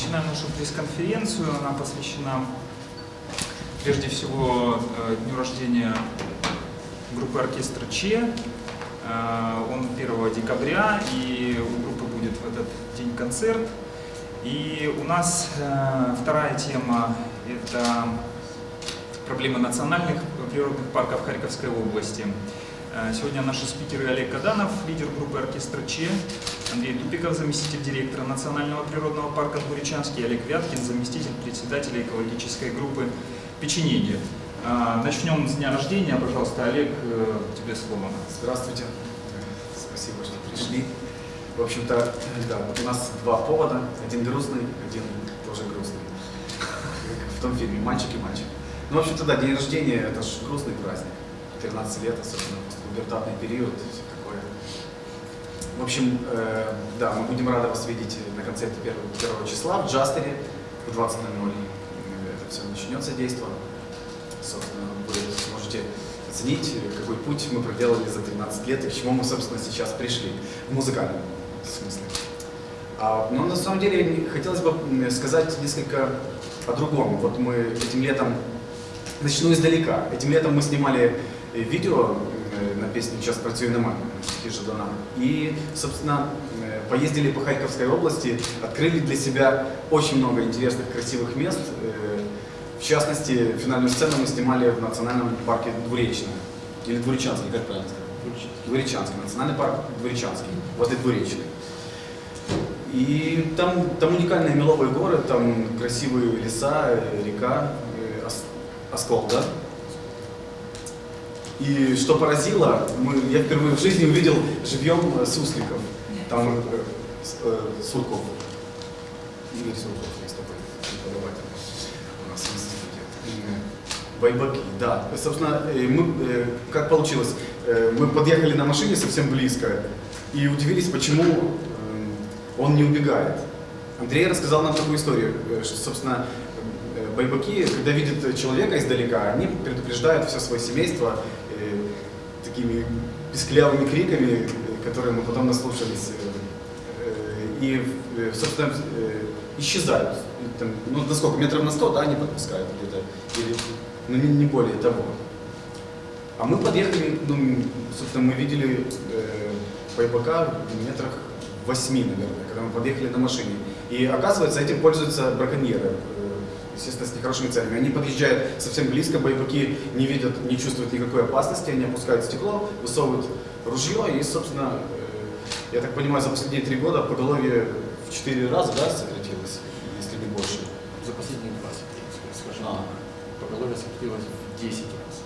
Начинаем нашу пресс-конференцию. Она посвящена прежде всего э, дню рождения группы оркестра Че. Э, он 1 декабря, и у группы будет в этот день концерт. И у нас э, вторая тема – это проблемы национальных природных парков Харьковской области. Э, сегодня наши спикеры Олег Каданов, лидер группы оркестра Че, Андрей Тупиков, заместитель директора Национального природного парка Двуречанский, Олег Вяткин, заместитель председателя экологической группы Печенеги. Э, начнем с дня рождения. Пожалуйста, Олег, э, тебе слово. Здравствуйте. Спасибо, что пришли. В общем-то, да, вот у нас два повода. Один грустный, один тоже грустный. В том фильме «Мальчик и мальчик». Ну, в общем-то, да, день рождения – это же грустный праздник. 13 лет, особенно пубертатный период, все такое. В общем, э, да, мы будем рады вас видеть на концерте 1, 1 числа в Джастере в 20.00. Это все начнется действо. Собственно, вы сможете оценить, какой путь мы проделали за 13 лет и к чему мы, собственно, сейчас пришли в музыкальном смысле. А, но на самом деле хотелось бы сказать несколько о другом. Вот мы этим летом, начну издалека, этим летом мы снимали видео песню «Час працюю на мамі» Жадана. И, собственно, поездили по Харьковской области, открыли для себя очень много интересных, красивых мест. В частности, финальную сцену мы снимали в национальном парке Двуречное. Или Двуречанский, как правильно сказать? Двуречанский. Национальный парк Двуречанский, возле Двуречной. И там, там уникальные меловые горы, там красивые леса, река, Оскол, да? И что поразило, мы, я впервые в жизни увидел живьем сусликов. Там э, э, Сурков. Игорь Сурков есть такой преподаватель у нас в институте. Байбаки, да. Собственно, э, мы, э, как получилось, э, мы подъехали на машине совсем близко и удивились, почему э, он не убегает. Андрей рассказал нам такую историю, э, что, собственно, э, байбаки, когда видят человека издалека, они предупреждают все свое семейство, такими писклявыми криками, которые мы потом наслушались, и, собственно, исчезают. Там, ну, насколько, метров на сто, да, они подпускают где-то, или, ну, не, не более того. А мы подъехали, ну, собственно, мы видели э, байбака в метрах восьми, наверное, когда мы подъехали на машине. И оказывается, этим пользуются браконьеры естественно, с нехорошими целями. Они подъезжают совсем близко, боевики не видят, не чувствуют никакой опасности, они опускают стекло, высовывают ружье и, собственно, э, я так понимаю, за последние три года поголовье в четыре раза, да, сократилось, если не больше? За последние два, скажем а. поголовье сократилось в 10 раз.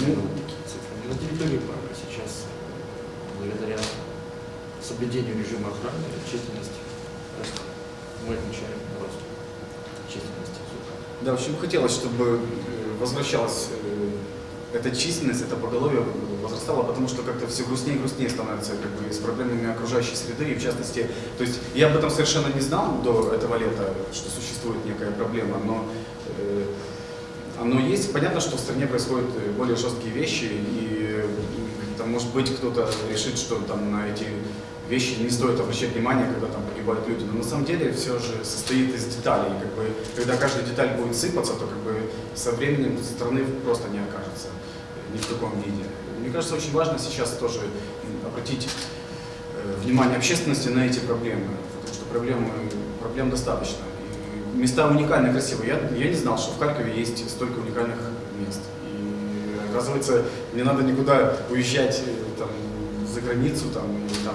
Ну, такие цифры. На территории парка сейчас, благодаря соблюдению режима охраны, численность растет. Мы отмечаем рост численности Да, в общем, хотелось, чтобы э, возвращалась э, эта численность, это поголовье возрастало, потому что как-то все грустнее и грустнее становится как бы, с проблемами окружающей среды, и в частности, то есть я об этом совершенно не знал до этого лета, что существует некая проблема, но э, оно есть. Понятно, что в стране происходят э, более жесткие вещи, и там, может быть, кто-то решит, что там на эти вещи не стоит обращать внимание, когда там погибают люди. Но на самом деле все же состоит из деталей. Как бы, когда каждая деталь будет сыпаться, то как бы со временем страны просто не окажется ни в каком виде. Мне кажется, очень важно сейчас тоже обратить э, внимание общественности на эти проблемы, потому что проблемы, проблем достаточно. И места уникальные, красивые. Я, я не знал, что в Харькове есть столько уникальных мест. И оказывается, не надо никуда уезжать э, там, за границу, там, или там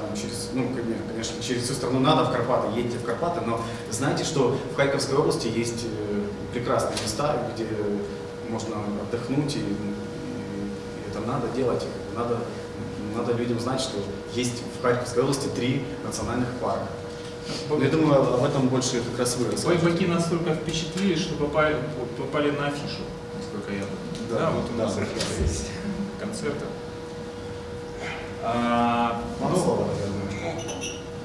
ну, конечно, через всю страну надо в Карпаты, едьте в Карпаты, но знаете, что в Харьковской области есть э, прекрасные места, где можно отдохнуть, и, и, и это надо делать, надо, надо людям знать, что есть в Харьковской области три национальных парка. Ну, я думаю, об этом больше как раз вы расскажете. Бойбаки настолько впечатлили, что попали, попали на афишу, насколько я Да, да вот у нас да, есть концерты. А, ну, слово,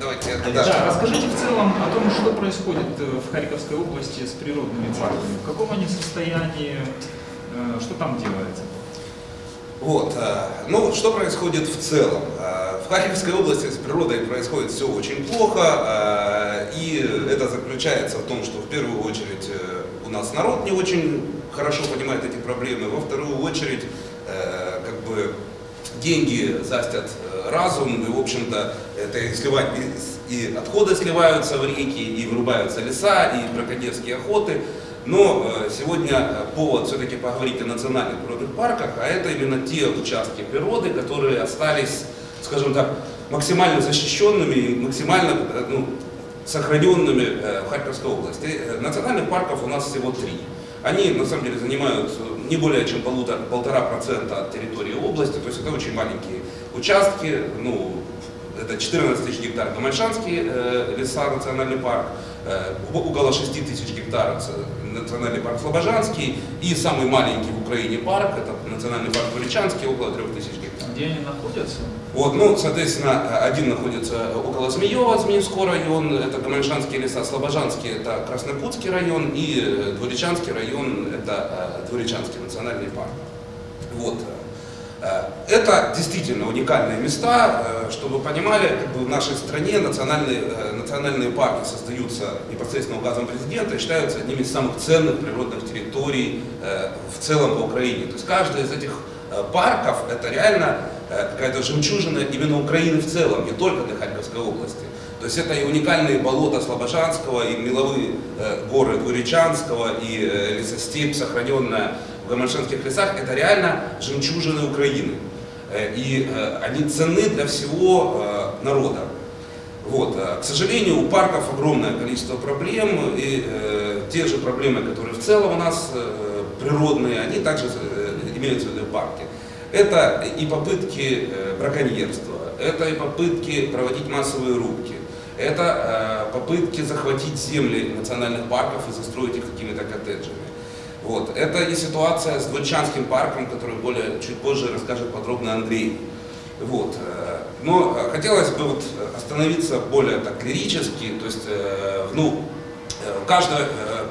Давайте, да, да, расскажите в целом о том, что происходит э, в Харьковской области с природными парками. В каком они состоянии, э, что там делается? Вот, э, ну что происходит в целом? В Харьковской области с природой происходит все очень плохо, И это заключается в том, что в первую очередь у нас народ не очень хорошо понимает эти проблемы, во вторую очередь как бы деньги застят разум, и в общем-то это сливать и, отходы сливаются в реки, и вырубаются леса, и браконьерские охоты. Но сегодня повод все-таки поговорить о национальных природных парках, а это именно те участки природы, которые остались, скажем так, максимально защищенными и максимально ну, сохраненными э, в Харьковской области. Э, национальных парков у нас всего три. Они на самом деле занимают не более чем полтора процента от территории области, то есть это очень маленькие участки, ну, это 14 тысяч гектар Гамальшанский э, леса, национальный парк, э, около 6 тысяч гектар национальный парк Слобожанский. И самый маленький в Украине парк, это национальный парк Величанский, около 3 тысяч гектар. Где они находятся? Вот, ну, соответственно, один находится около Змеева, Змеевской район, это Гамальшанские леса, Слобожанский, это Краснокутский район, и э, Дворечанский район, это э, Дворечанский национальный парк. Вот. Э, это действительно уникальные места, чтобы понимали, как бы в нашей стране национальные, национальные парки создаются непосредственно указом президента и считаются одними из самых ценных природных территорий в целом по Украине. То есть каждый из этих парков это реально Э, какая-то жемчужина именно Украины в целом, не только для Харьковской области. То есть это и уникальные болота Слобожанского, и меловые э, горы Двуречанского, и э, лесостепь, сохраненная в Гамальшанских лесах, это реально жемчужины Украины. Э, и э, они ценны для всего э, народа. Вот. К сожалению, у парков огромное количество проблем, и э, те же проблемы, которые в целом у нас э, природные, они также э, имеются в парке. Это и попытки э, браконьерства, это и попытки проводить массовые рубки, это э, попытки захватить земли национальных парков и застроить их какими-то коттеджами. Вот. Это и ситуация с Двольчанским парком, который более, чуть позже расскажет подробно Андрей. Вот. Э, но хотелось бы вот остановиться более так лирически, то есть ну, каждая,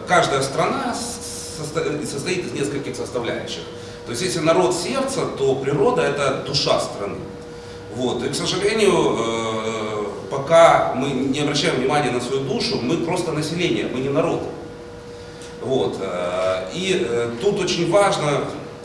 каждая страна состоит из нескольких составляющих. То есть если народ сердца, то природа это душа страны. Вот. И, к сожалению, э, пока мы не обращаем внимания на свою душу, мы просто население, мы не народ. Вот. Э, и э, тут очень важно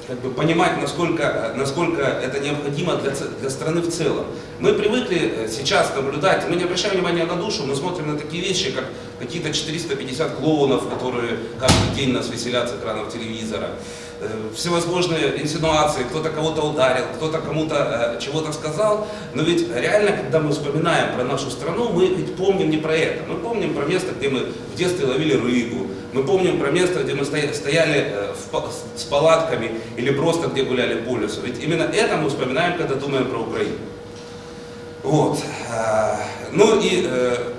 как бы, понимать, насколько, насколько это необходимо для, для страны в целом. Мы привыкли сейчас наблюдать, мы не обращаем внимания на душу, мы смотрим на такие вещи, как какие-то 450 клоунов, которые каждый день нас веселят с экранов телевизора. Э, всевозможные инсинуации, кто-то кого-то ударил, кто-то кому-то э, чего-то сказал. Но ведь реально, когда мы вспоминаем про нашу страну, мы ведь помним не про это. Мы помним про место, где мы в детстве ловили рыбу. Мы помним про место, где мы стояли э, с палатками или просто где гуляли по лесу. Ведь именно это мы вспоминаем, когда думаем про Украину. Вот. Ну и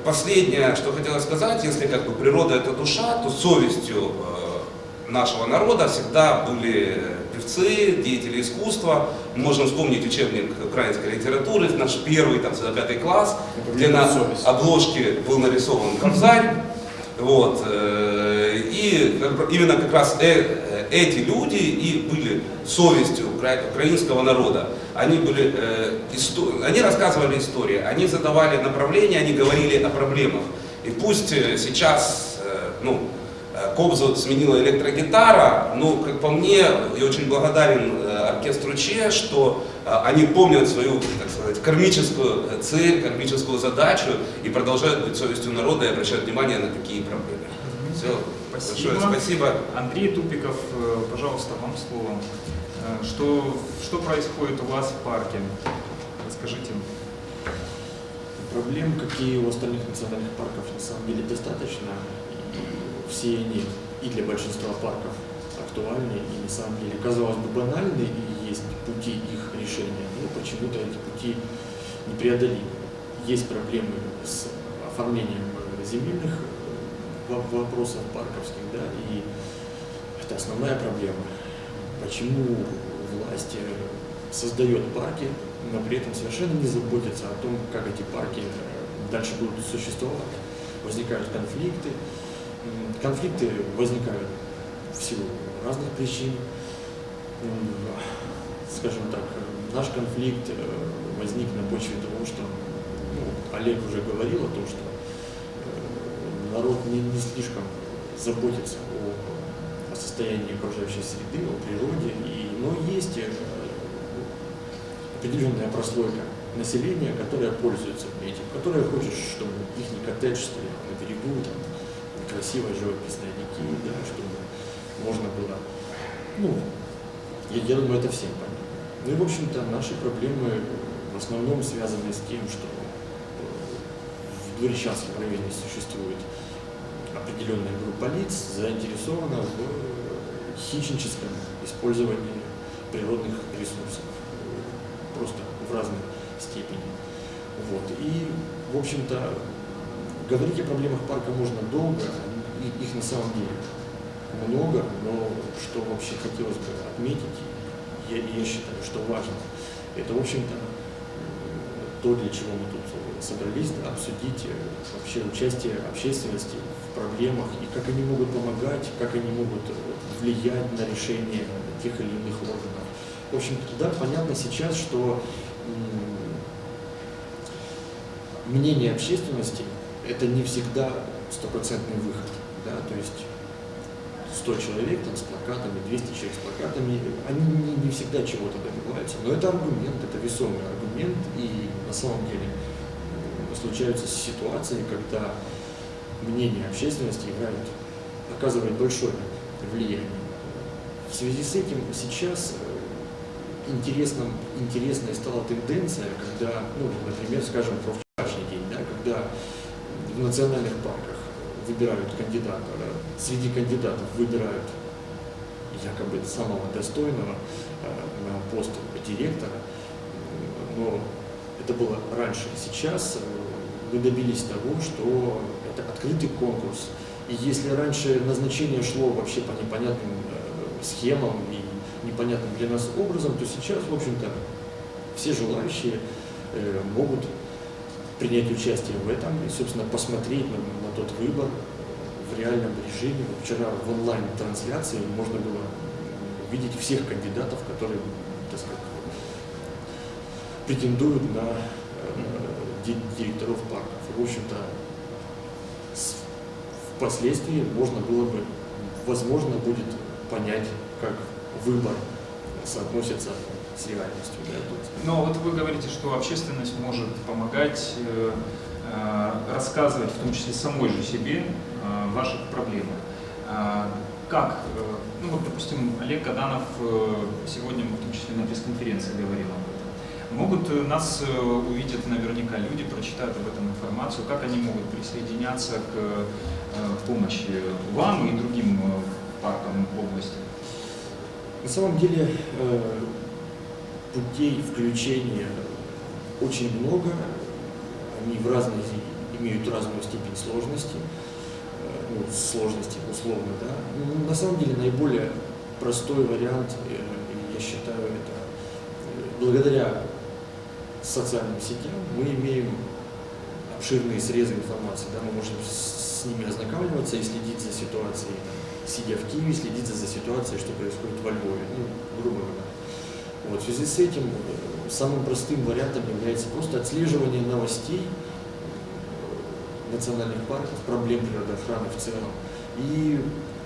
последнее, что хотелось сказать, если как бы природа это душа, то совестью нашего народа всегда были певцы, деятели искусства. Мы можем вспомнить учебник украинской литературы, наш первый, там, пятый класс, где на обложке был нарисован Кобзарь. Вот. Э, и именно как раз э, эти люди и были совестью украинского народа. Они, были, э, они рассказывали истории, они задавали направления, они говорили о проблемах. И пусть сейчас, ну, Э, Кобзу сменила электрогитара, но, как по мне, я очень благодарен э, оркестру Че, что э, они помнят свою, так сказать, кармическую цель, кармическую задачу и продолжают быть совестью народа и обращают внимание на такие проблемы. Все, спасибо. большое спасибо. Андрей Тупиков, пожалуйста, вам слово. Что, что происходит у вас в парке? Расскажите. Проблем, какие у остальных национальных парков, на самом деле достаточно все они и для большинства парков актуальны и на самом деле, казалось бы, банальны и есть пути их решения, но почему-то эти пути непреодолимы. Есть проблемы с оформлением земельных э, вопросов парковских, да, и это основная проблема. Почему власть э, создает парки, но при этом совершенно не заботится о том, как эти парки э, дальше будут существовать. Возникают конфликты, Конфликты возникают в силу разных причин. Скажем так, наш конфликт э, возник на почве того, что ну, Олег уже говорил о том, что э, народ не, не слишком заботится о, о состоянии окружающей среды, о природе, и, но есть э, определенная прослойка населения, которая пользуется этим, которая хочет, чтобы их коттедж стоял на берегу, там, красивой живописной реки, да, чтобы можно было, ну, я, я думаю, это всем понятно. Ну и, в общем-то, наши проблемы в основном связаны с тем, что э, в Дворечанском районе существует определенная группа лиц, заинтересована в хищническом использовании природных ресурсов, э, просто в разной степени. Вот. И, в общем-то, говорить о проблемах парка можно долго, их на самом деле много, но что вообще хотелось бы отметить, я, я считаю, что важно, это, в общем-то, то, для чего мы тут собрались, да, обсудить э, вообще участие общественности в проблемах и как они могут помогать, как они могут э, влиять на решение тех или иных органов. В общем-то, да, понятно сейчас, что мнение общественности – это не всегда стопроцентный выход. Да? То есть 100 человек там, с плакатами, 200 человек с плакатами, они не, не всегда чего-то добиваются. Но это аргумент, это весомый аргумент, и на самом деле случаются ситуации, когда мнение общественности играет, оказывает большое влияние. В связи с этим сейчас э, интересным, интересной стала тенденция, когда, ну, например, скажем, про вчерашний день, да, когда в национальных парках выбирают кандидата, среди кандидатов выбирают якобы самого достойного э, на пост директора, но это было раньше. Сейчас э, мы добились того, что это открытый конкурс. И если раньше назначение шло вообще по непонятным э, схемам и непонятным для нас образом, то сейчас, в общем-то, все желающие могут принять участие в этом и, собственно, посмотреть на, на тот выбор в реальном режиме. Вчера в онлайн-трансляции можно было видеть всех кандидатов, которые, так сказать, претендуют на э, директоров парков. И, в общем-то, впоследствии можно было бы, возможно, будет понять, как выбор соотносится с реальностью. Да? Но вот вы говорите, что общественность может помогать э, э, рассказывать, в том числе самой же себе, э, ваших проблемах. Э, как, э, ну вот, допустим, Олег Каданов э, сегодня, в том числе на пресс-конференции говорил об этом. Могут нас э, увидят наверняка люди, прочитают об этом информацию, как они могут присоединяться к э, помощи вам и другим э, паркам области. На самом деле, путей включения очень много, они в разной, имеют разную степень сложности, э, ну, сложности условно, да. Но ну, на самом деле наиболее простой вариант, э, я считаю, это э, благодаря социальным сетям мы имеем обширные срезы информации, да, мы можем с ними ознакомливаться и следить за ситуацией, сидя в Киеве, следить за ситуацией, что происходит во Львове, ну, грубо говоря. Вот, в связи с этим э, самым простым вариантом является просто отслеживание новостей э, национальных парков, проблем природоохраны в целом и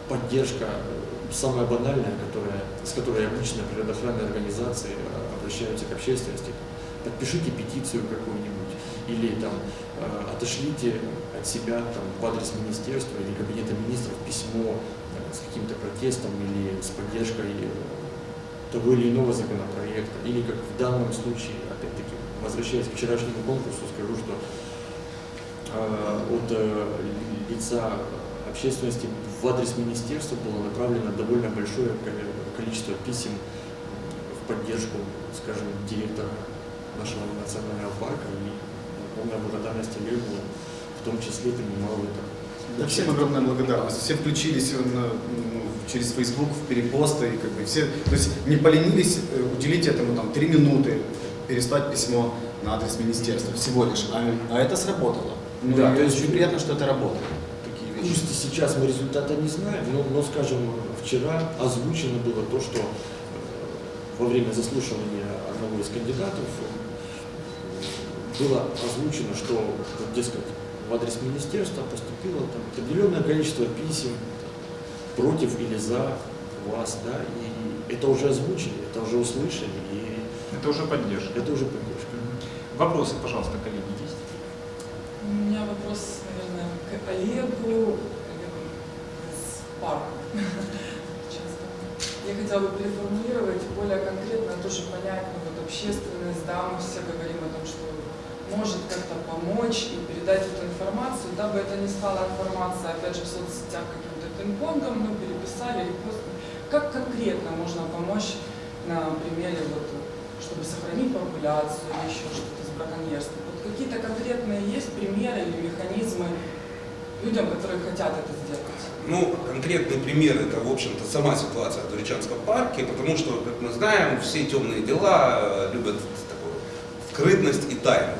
поддержка, э, самая банальная, которая, с которой обычно природоохранные организации обращаются к общественности. Подпишите петицию какую-нибудь или там отошлите от себя там, в адрес министерства или кабинета министров письмо с каким-то протестом или с поддержкой того или иного законопроекта, или как в данном случае, опять-таки, возвращаясь к вчерашнему конкурсу, скажу, что э, от э, лица общественности в адрес министерства было направлено довольно большое количество писем в поддержку, скажем, директора нашего национального парка, и полная благодарность Олегу в том числе принимал это. Да, всем огромная благодарность. Все включились на, через Facebook в перепосты, и как бы все, то есть не поленились э, уделить этому там три минуты, переслать письмо на адрес министерства всего лишь, а, а это сработало. Ну, да, то есть очень приятно, что это работает. Такие вещи. Пусть сейчас мы результата не знаем, но, но, скажем, вчера озвучено было то, что э, во время заслушивания одного из кандидатов э, было озвучено, что, дескать, в адрес министерства поступило там определенное количество писем против или за вас, да, и это уже озвучили, это уже услышали, и Это уже поддержка. это уже поддержка. Вопросы, пожалуйста, коллеги, есть? У меня вопрос, наверное, к Олегу Олегу из парка. Я хотела бы переформулировать более конкретно, тоже понять, ну, вот общественность, да, мы все говорим о том, что может как-то помочь и передать эту информацию, дабы это не стала информация, опять же, в соцсетях каким-то пинг-понгом, мы переписали, репостнули. Как конкретно можно помочь на примере, вот, чтобы сохранить популяцию или еще что-то с браконьерством? Вот какие-то конкретные есть примеры или механизмы людям, которые хотят это сделать? Ну, конкретный пример это, в общем-то, сама ситуация в Дуричанском парке, потому что, как мы знаем, все темные дела э, любят такую скрытность и тайну.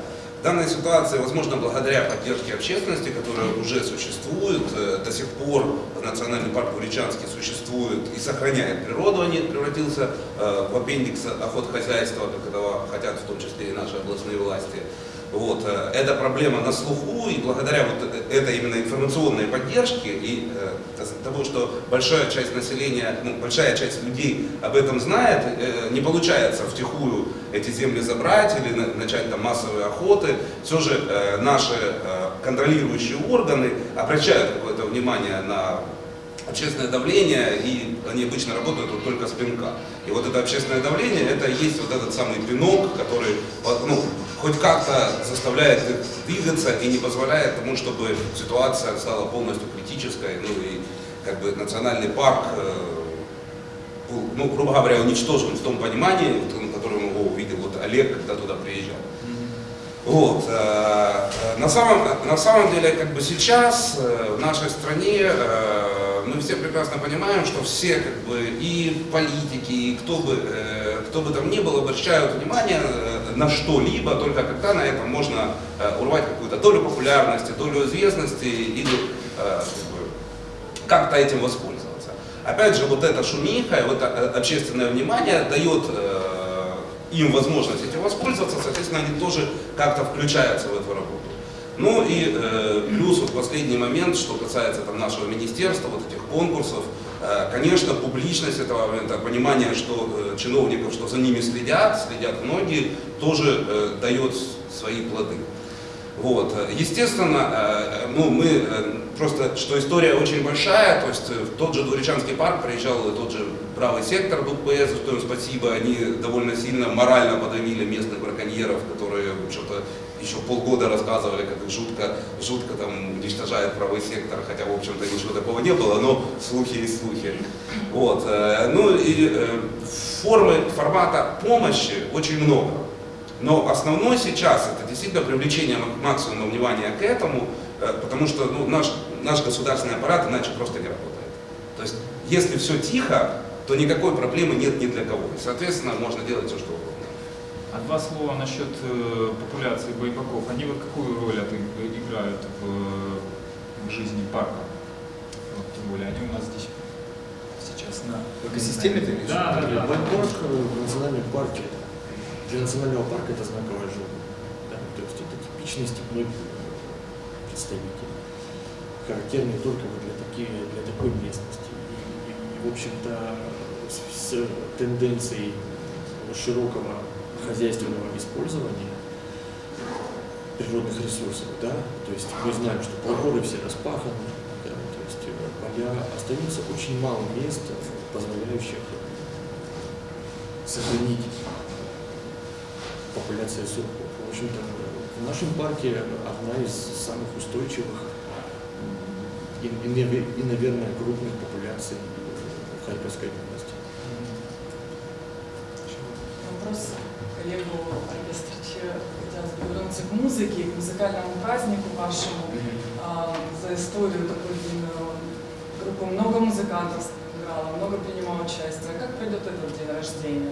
В данной ситуации, возможно, благодаря поддержке общественности, которая уже существует, э, до сих пор национальный парк Дуричанский существует и сохраняет природу, а не превратился э, в аппендикс охотхозяйства, как этого хотят в том числе и наши областные власти. Вот, э, эта проблема на слуху, и благодаря вот э- этой именно информационной поддержке и э, того, что большая часть населения, ну, большая часть людей об этом знает, не получается втихую эти земли забрать или на- начать там массовые охоты. Все же наши контролирующие органы обращают какое-то внимание на общественное давление, и они обычно работают вот только с пинка. И вот это общественное давление, это есть вот этот самый пинок, который ну, хоть как-то заставляет двигаться и не позволяет тому, чтобы ситуация стала полностью критической, ну и как бы национальный парк э, ну, грубо говоря, уничтожен в том понимании, в том, которым его увидел вот Олег, когда туда приезжал. Вот. э, э, На самом, на самом деле, как бы сейчас э, в нашей стране мы все прекрасно понимаем, что все как бы и политики, и кто бы, кто бы там ни был, обращают внимание на что-либо, только когда на этом можно урвать какую-то долю популярности, долю известности или как-то этим воспользоваться. Опять же, вот эта шумиха, вот это общественное внимание дает им возможность этим воспользоваться, соответственно, они тоже как-то включаются в эту работу. Ну и э, плюс вот последний момент, что касается там, нашего министерства, вот этих конкурсов, э, конечно, публичность этого момента, понимание, что э, чиновников, что за ними следят, следят многие, тоже э, дает свои плоды. Вот. Естественно, э, ну, мы э, просто, что история очень большая, то есть э, в тот же Дуричанский парк приезжал тот же правый сектор за что им спасибо, они довольно сильно морально подавили местных браконьеров, которые что-то еще полгода рассказывали, как их жутко, жутко там уничтожает правый сектор, хотя, в общем-то, ничего такого не было, но слухи и слухи. Вот. э, Ну и э, формы, формата помощи очень много. Но основной сейчас это действительно привлечение мак- максимума внимания к этому, э, потому что ну, наш, наш государственный аппарат иначе просто не работает. То есть, если все тихо, то никакой проблемы нет ни для кого. И, соответственно, можно делать все, что угодно. А два слова насчет э, популяции бойбаков. Они вот какую роль от- играют в, в жизни парка? Вот, тем более они у нас здесь сейчас на... В экосистеме ты имеешь в Да, да, да. Байпарк э, в национальном парке, для национального парка это знаковое животное. Да? То есть это типичный степной э, представитель, характерный только вот для, такие, для такой местности. И, и, и, в общем-то, с, с тенденцией широкого хозяйственного использования природных ресурсов, да, то есть мы знаем, что полгода все распаханы, да, то есть э, поля остается очень мало мест, позволяющих сохранить популяцию сурков. В общем-то, в нашем парке одна из самых устойчивых и, и, и, наверное, крупных популяций Харьковской области. Вопрос к коллегу оркестра Че. Хотелось бы к музыке, к музыкальному празднику вашему. А, за историю такую длинную группу много музыкантов играло, много принимало участие. Как пройдет этот день рождения?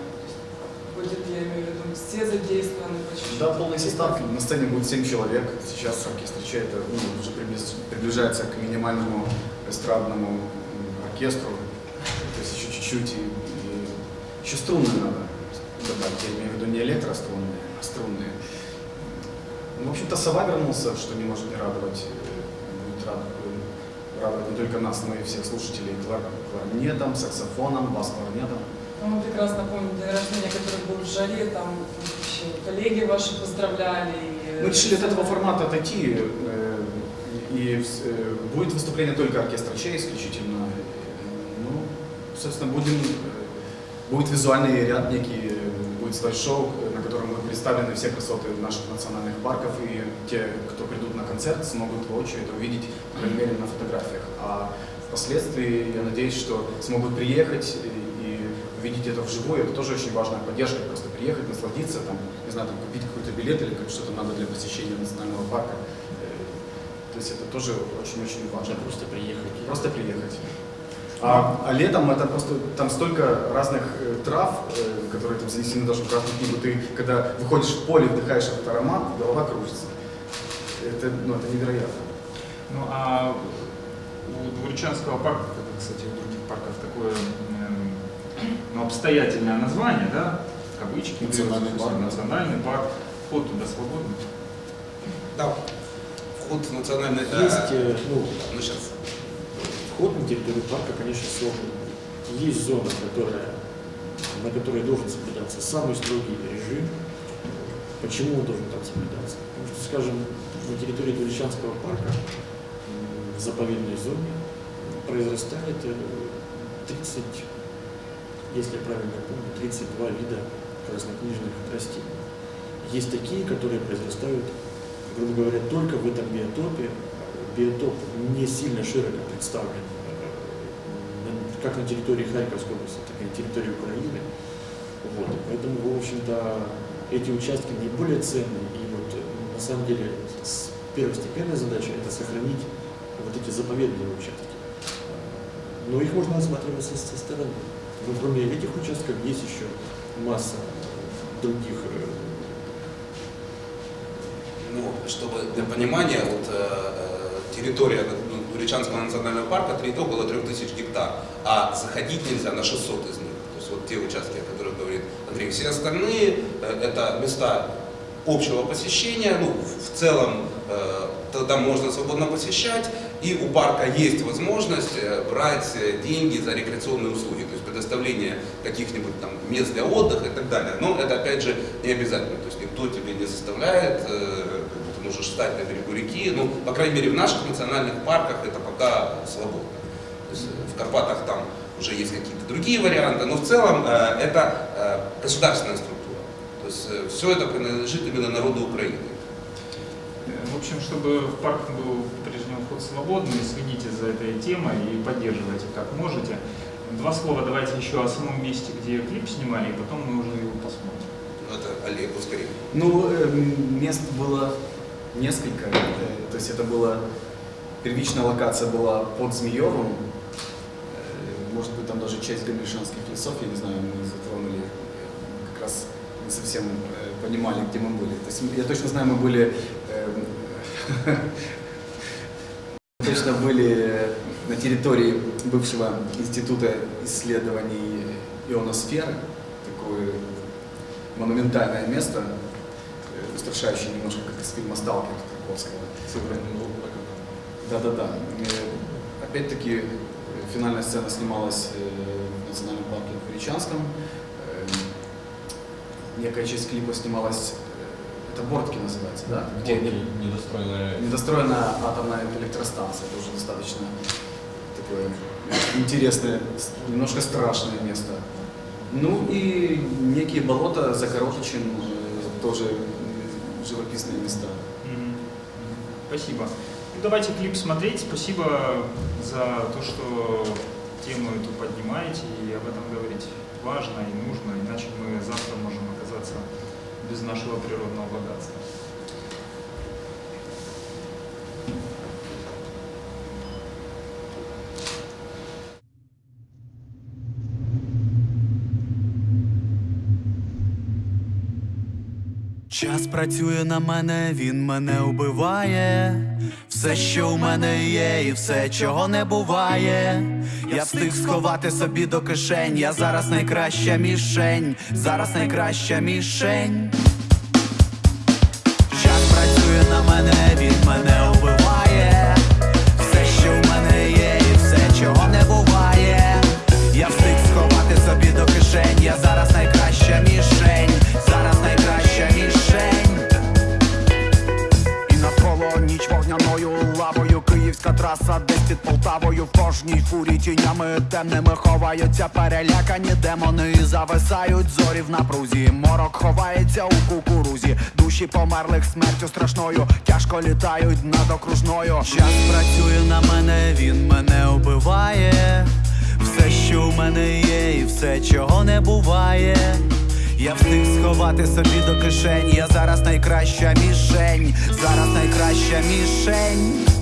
Будет, я имею в виду, все задействованы по чуть-чуть? Да, полный состав. На сцене будет 7 человек. Сейчас оркестр Че это ну, уже приближ- приближается к минимальному эстрадному оркестру. То есть еще чуть-чуть и, и еще струнные надо добавить. Я имею в виду не электрострунные, а струнные. Ну, в общем-то, сова вернулся, что не может не радовать. Э, Будет рад, э, радовать не только нас, но и всех слушателей клар- кларнетом, саксофоном, бас-кларнетом. Ну, мы прекрасно помним день рождения, который был в жаре, там еще коллеги ваши поздравляли. и- Мы решили от этого формата отойти, э, и э, будет выступление только оркестра Чей исключительно. Э, Ну, собственно, будем, э, будет визуальный ряд некий, э, будет слайд-шоу, э, на котором будут представлены все красоты наших национальных парков, и те, кто придут на концерт, смогут воочию это увидеть, по крайней мере, на фотографиях. А впоследствии, я надеюсь, что смогут приехать и, и увидеть это вживую. Это тоже очень важная поддержка, просто приехать, насладиться, там, не знаю, там, купить какой-то билет или как что-то надо для посещения национального парка. Э, То есть это тоже очень-очень важно. Можно просто приехать. Просто приехать. А, а летом это просто, там столько разных э, трав, э, которые там занесены даже в красную книгу. Ты, когда выходишь в поле, вдыхаешь этот аромат, голова кружится. Это, ну, это невероятно. Ну а у Дворчанского парка, как и, кстати, у других парков, такое эм, ну, обстоятельное название, да? Кавычки. Национальный берется, парк, да. Национальный парк. Вход туда свободный. Да. Вход в национальный... э, Есть, э, ну, ну, сейчас. Вход на территорию парка, конечно, свободный. Есть зона, которая, на которой должен соблюдаться самый строгий режим. Почему он должен там соблюдаться? Потому что, скажем, на территории Дворечанского парка в заповедной зоне произрастает э, 30, если я правильно помню, 32 вида краснокнижных растений. Есть такие, которые произрастают, грубо говоря, только в этом биотопе. Биотоп не сильно широко представлен э, как на территории Харьковской области, так и на территории Украины. Вот. Поэтому, в общем-то, эти участки наиболее ценные. И вот э, на самом деле первостепенная задача это сохранить вот эти заповедные участки. Но их можно рассматривать со, со стороны. Но кроме этих участков есть еще масса других э, Ну, чтобы для понимания, вот территория ну, Уричанского национального парка три- около 3000 гектар, а заходить нельзя на 600 из них. То есть вот те участки, о которых говорит Андрей. Все остальные э, это места общего посещения, ну, в целом э, то- там можно свободно посещать, и у парка есть возможность э, брать деньги за рекреационные услуги, то есть предоставление каких-нибудь там мест для отдыха и так далее. Но это опять же не обязательно, то есть никто тебе не заставляет, ты можешь встать на берегу реки, ну, по крайней мере, в наших национальных парках это пока свободно. То есть э, в Карпатах там уже есть какие-то другие варианты, но в целом э, это э, государственная структура. То есть все это принадлежит именно народу Украины. Э, В общем, чтобы в парк был по-прежнему вход свободный, следите за этой темой и поддерживайте как можете. Два слова давайте еще о самом месте, где клип снимали, и потом мы уже его посмотрим. Ну, Это Олег скорее. Ну, э, мест было несколько. Э, То есть это была первичная локация была под Змеевым. Э, Может быть, там даже часть гамельшанских лесов, я не знаю, мы затронули. Как раз не совсем э, понимали, где мы были. То есть я точно знаю, мы были э, точно были на территории бывшего института исследований ионосферы. Такое монументальное место, устрашающее немножко, как из фильма «Сталкер» Тарковского. Да-да-да. Э, Опять-таки, э, финальная сцена снималась э, в национальном парке в Величанском. Э, Некая часть клипа снималась, это Бортки называется, да? Где недостроенная недостроенная атомная электростанция, тоже достаточно такое интересное, немножко страшное место. Ну и некие болота за Коротычем, э, тоже живописные места. Спасибо. Ну, давайте клип смотреть. Спасибо за то, что тему эту поднимаете и об этом говорить важно и нужно, иначе мы завтра можем оказаться без нашего природного богатства. Час працює на мене, він мене убиває. Все, що у мене є, і все, чого не буває. Я встиг сховати собі до кишень. Я зараз найкраща мішень, зараз найкраща мішень. Кожній фурі тінями темними ховаються перелякані демони зависають зорі в напрузі. Морок ховається у кукурузі, душі померлих смертю страшною, тяжко літають над окружною. Час працює на мене, він мене убиває. Все, що в мене є, і все, чого не буває. Я встиг сховати собі до кишень. Я зараз найкраща мішень, зараз найкраща мішень.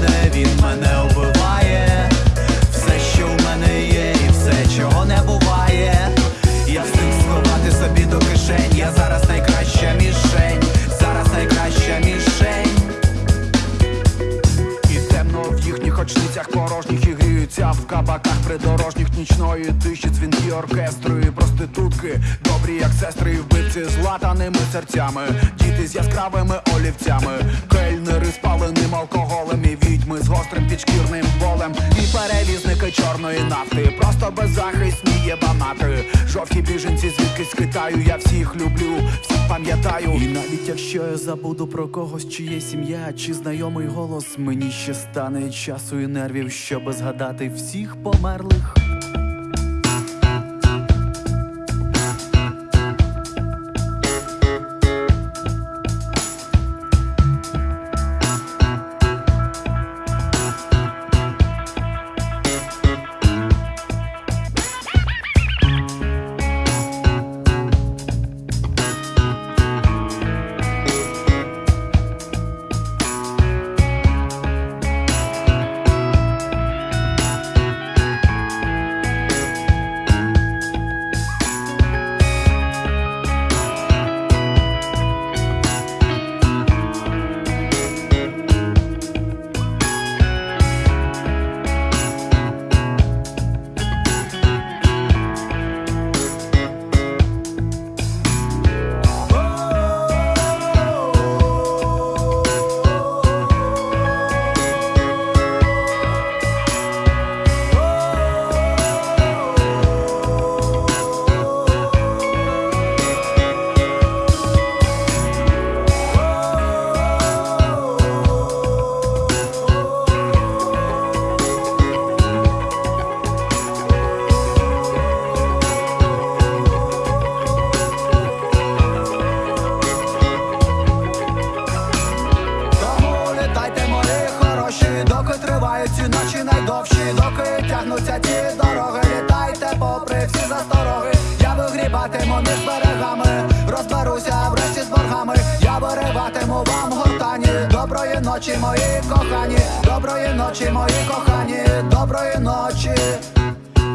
Мене, він мене убиває. Все, що в мене є, і все, чого не буває. Я встиг сховати собі до кишень. Я зараз найкраща мішень, зараз найкраща мішень. І темно в їхніх очницях порожніх і в кабаках придорожніх нічної тиші дзвінки оркестру і проститутки, добрі як сестри, і вбивці з латаними серцями, діти з яскравими олівцями, кельнери з паленим алкоголем і відьми з гострим підшкірним болем, і перевізники чорної нафти, просто беззахисні єбанати, жовті біженці звідкись з Китаю, я всіх люблю, всіх пам'ятаю. І навіть якщо я забуду про когось, чи є сім'я, чи знайомий голос, мені ще стане часу і нервів, щоб згадати всіх померлих. noci moje kochanie Dobroje noci moje kochanie Dobroje noci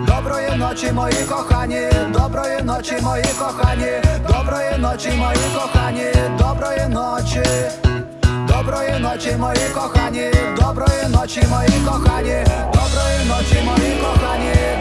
Dobroje noci moje kochanie Dobroje noci moje kochanie Dobroje noci moje kochanie Dobroje noci Dobroje noci moje kochanie Dobroje noci moje kochanie Dobroje noci moje kochanie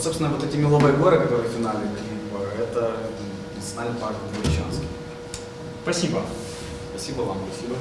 Вот, собственно, вот эти меловые горы, которые в финале клипа, это национальный парк Двуречанский. Спасибо. Спасибо вам. Спасибо.